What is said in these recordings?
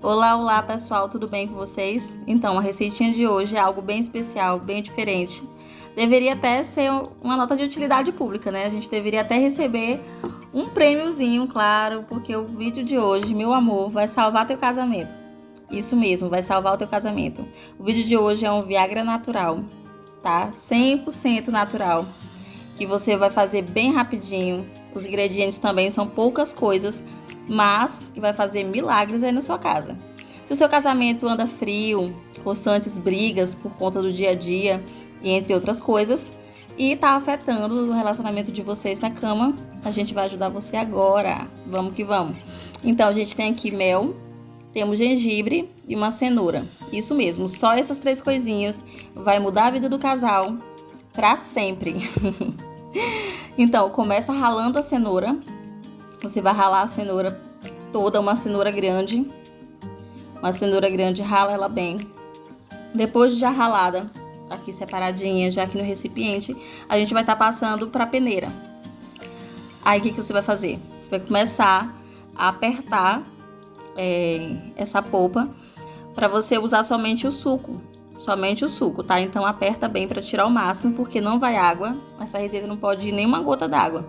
Olá, olá pessoal, tudo bem com vocês? Então, a receitinha de hoje é algo bem especial, bem diferente. Deveria até ser uma nota de utilidade pública, né? A gente deveria até receber um prêmiozinho, claro, porque o vídeo de hoje, meu amor, vai salvar teu casamento. Isso mesmo, vai salvar o teu casamento. O vídeo de hoje é um Viagra natural, tá? 100% natural, que você vai fazer bem rapidinho. Os ingredientes também são poucas coisas, mas que vai fazer milagres aí na sua casa. Se o seu casamento anda frio, constantes brigas por conta do dia a dia e entre outras coisas, e tá afetando o relacionamento de vocês na cama, a gente vai ajudar você agora. Vamos que vamos. Então, a gente tem aqui mel, temos gengibre e uma cenoura. Isso mesmo, só essas três coisinhas vai mudar a vida do casal para sempre. então, começa ralando a cenoura você vai ralar a cenoura toda, uma cenoura grande. Uma cenoura grande, rala ela bem. Depois de já ralada, aqui separadinha, já aqui no recipiente, a gente vai estar tá passando para a peneira. Aí, o que, que você vai fazer? Você vai começar a apertar é, essa polpa para você usar somente o suco. Somente o suco, tá? Então, aperta bem para tirar o máximo, porque não vai água. Essa receita não pode ir nenhuma gota d'água.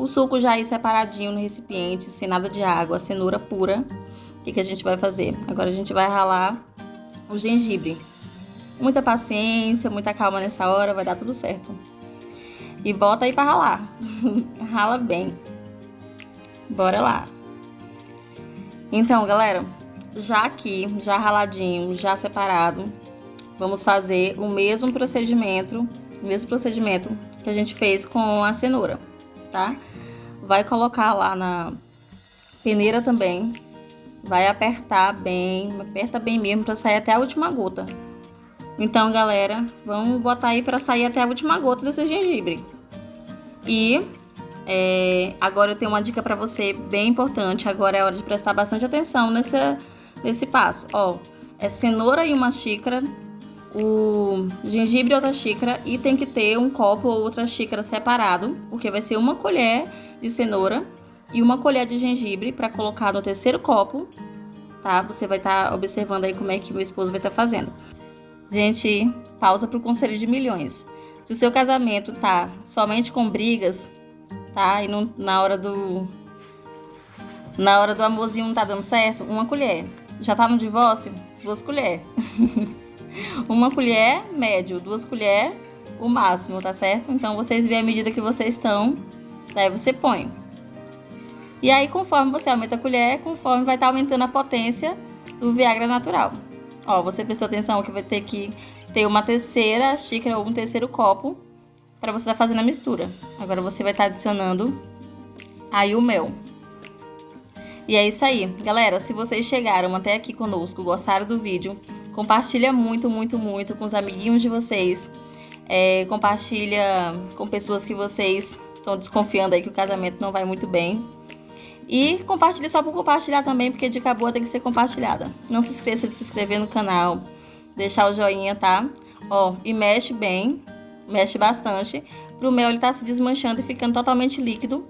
O suco já aí separadinho no recipiente, sem nada de água, cenoura pura. O que, que a gente vai fazer? Agora a gente vai ralar o gengibre. Muita paciência, muita calma nessa hora, vai dar tudo certo. E bota aí pra ralar. Rala bem. Bora lá. Então, galera, já aqui, já raladinho, já separado, vamos fazer o mesmo procedimento, o mesmo procedimento que a gente fez com a cenoura, tá? Vai colocar lá na peneira também. Vai apertar bem, aperta bem mesmo para sair até a última gota. Então, galera, vamos botar aí para sair até a última gota desse gengibre. E é, agora eu tenho uma dica para você bem importante. Agora é hora de prestar bastante atenção nesse, nesse passo. Ó, é cenoura e uma xícara, o gengibre outra xícara e tem que ter um copo ou outra xícara separado, porque vai ser uma colher de cenoura e uma colher de gengibre para colocar no terceiro copo, tá? Você vai estar tá observando aí como é que meu esposo vai estar tá fazendo. Gente, pausa para o conselho de milhões. Se o seu casamento tá somente com brigas, tá? E não, na hora do na hora do amorzinho não tá dando certo, uma colher. Já tá no divórcio? Duas colheres. uma colher, médio, duas colheres, o máximo, tá certo? Então vocês veem a medida que vocês estão Daí você põe. E aí, conforme você aumenta a colher, conforme vai estar tá aumentando a potência do Viagra natural. Ó, você prestou atenção que vai ter que ter uma terceira xícara ou um terceiro copo para você estar tá fazendo a mistura. Agora você vai estar tá adicionando aí o mel. E é isso aí. Galera, se vocês chegaram até aqui conosco, gostaram do vídeo, compartilha muito, muito, muito com os amiguinhos de vocês. É, compartilha com pessoas que vocês estão desconfiando aí que o casamento não vai muito bem. E compartilhe só por compartilhar também, porque dica boa tem que ser compartilhada. Não se esqueça de se inscrever no canal, deixar o joinha, tá? Ó, e mexe bem, mexe bastante, pro mel ele tá se desmanchando e ficando totalmente líquido,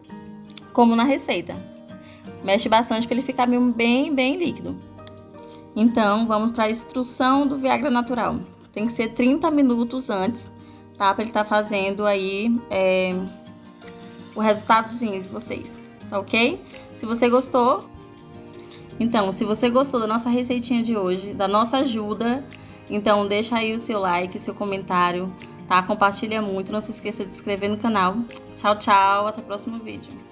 como na receita. Mexe bastante para ele ficar bem, bem líquido. Então, vamos para a instrução do Viagra natural. Tem que ser 30 minutos antes, tá? Para ele estar tá fazendo aí é, o resultadozinho de vocês, tá ok? Se você gostou, então, se você gostou da nossa receitinha de hoje, da nossa ajuda, então deixa aí o seu like, seu comentário, tá? Compartilha muito, não se esqueça de se inscrever no canal. Tchau, tchau, até o próximo vídeo.